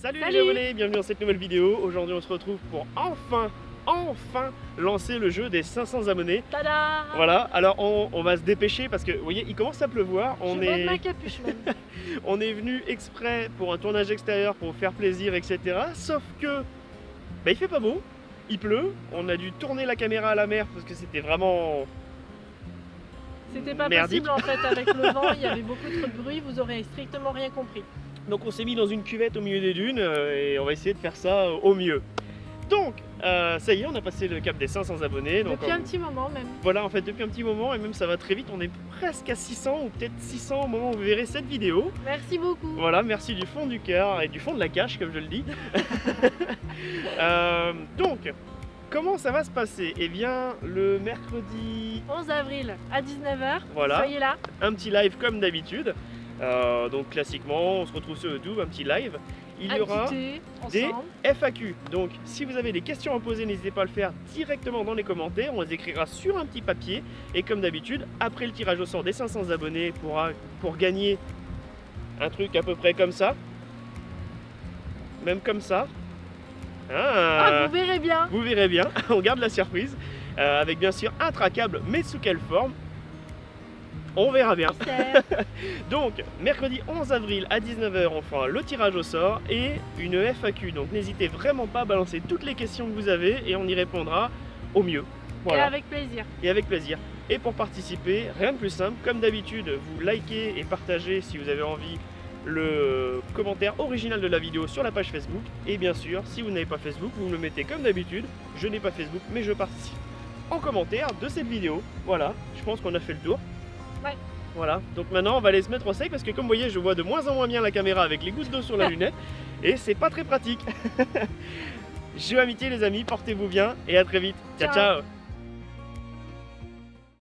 Salut, Salut les abonnés, bienvenue dans cette nouvelle vidéo. Aujourd'hui on se retrouve pour enfin, enfin lancer le jeu des 500 abonnés. Tada Voilà, alors on, on va se dépêcher parce que vous voyez il commence à pleuvoir. On Je est, ma capuche même. on est venu exprès pour un tournage extérieur pour vous faire plaisir etc. Sauf que bah, il fait pas beau, il pleut, on a dû tourner la caméra à la mer parce que c'était vraiment... C'était pas Merdique. possible en fait avec le vent, il y avait beaucoup trop de bruit, vous aurez strictement rien compris. Donc on s'est mis dans une cuvette au milieu des dunes euh, et on va essayer de faire ça euh, au mieux. Donc euh, ça y est, on a passé le cap des 500 abonnés. Donc Depuis on- un petit moment même. Voilà, en fait, depuis un petit moment, et même ça va très vite, on est presque à 600 ou peut-être 600 au moment où vous verrez cette vidéo. Merci beaucoup. Voilà, merci du fond du cœur et du fond de la cache, comme je le dis. Euh, donc, comment ça va se passer? Eh bien, le mercredi, 11 avril à 19h, voilà, soyez là. un petit live comme d'habitude. Euh, donc, classiquement, on se retrouve sur YouTube, un petit live. Il y aura des-. FAQ. Donc, si vous avez des questions à poser, n'hésitez pas à le faire directement dans les commentaires. On les écrira sur un petit papier. Et comme d'habitude, après le tirage au sort des 500 abonnés, pour, pour gagner un truc à peu près comme ça, même comme ça, Ah, Ah, vous verrez bien. vous verrez bien, on garde la surprise. euh, avec bien sûr un traquable, mais sous quelle forme? On verra bien. Donc, mercredi 11 avril à 19h, on fera le tirage au sort et une FAQ. Donc, n'hésitez vraiment pas à balancer toutes les questions que vous avez et on y répondra au mieux. Et avec plaisir. et avec plaisir. Et pour participer, rien de plus simple, comme d'habitude, vous likez et partagez si vous avez envie le commentaire original de la vidéo sur la page Facebook. Et bien sûr, si vous n'avez pas Facebook, vous me le mettez comme d'habitude. Je n'ai pas Facebook, mais je participe en commentaire de cette vidéo. Voilà, je pense qu'on a fait le tour. Ouais. Voilà, donc maintenant on va aller se mettre au sec parce que comme vous voyez, je vois de moins en moins bien la caméra avec les gouttes d'eau sur la lunette et c'est pas très pratique. Jeu amitié les amis, portez-vous bien et à très vite. ciao. Ciao. ciao.